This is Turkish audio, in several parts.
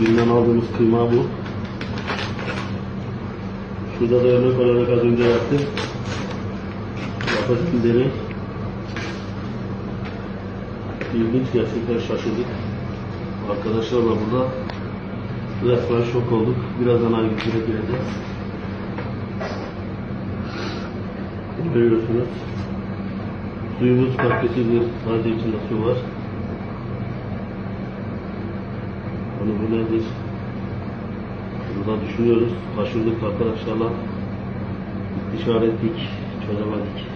Binden aldığımız kıyma bu. Şurada da örnek olarak az önce yaptım. Deney. İlginç gerçekten şaşırdık. Arkadaşlarla burada resmen şok olduk. Birazdan ayrıntıya gireceğiz. Görüyorsunuz. Suyumuz kalitesidir. Sadece içinde su var. Hani bu nedir? Burada düşünüyoruz. Taşırdık arkadaşlarla. İstişare ettik. Çözemedik.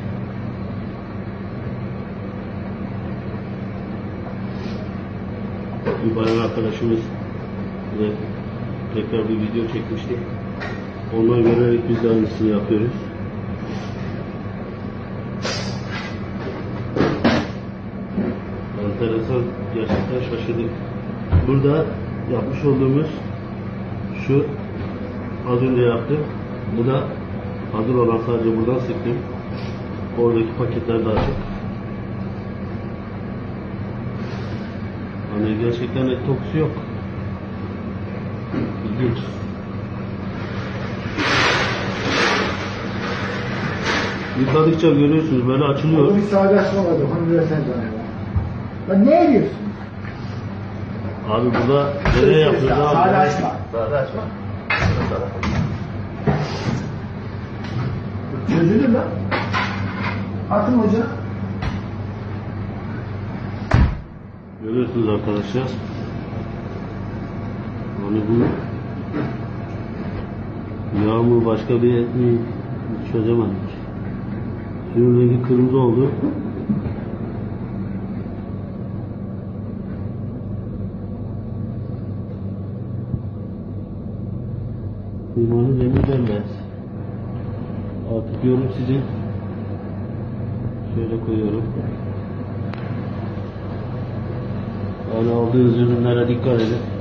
Bir bayan arkadaşımız bize tekrar bir video çekmişti. Ondan görerek biz de aynısını yapıyoruz. Enteresan, gerçekten şaşırdık. Burada yapmış olduğumuz şu az önce yaptım. Bu da hazır olan sadece buradan sıktım. Oradaki paketler daha çok. Hani gerçekten et kokusu yok. İlginç. Yıkadıkça görüyorsunuz böyle açılıyor. Orada bir sağdaşma vardı. Onu ya. Lan ne ediyorsun? Abi burada nereye yapıyoruz abi? Sağda açma. Sağda açma. Çözülür lan. Atın hoca. Görüyorsunuz arkadaşlar. Hani bu yağ mı başka bir et mi çözemedik. Suyun rengi kırmızı oldu. Kıymanın rengi bembeyaz. Artık yorum sizin. Şöyle koyuyorum. Yani aldığınız ürünlere dikkat edin.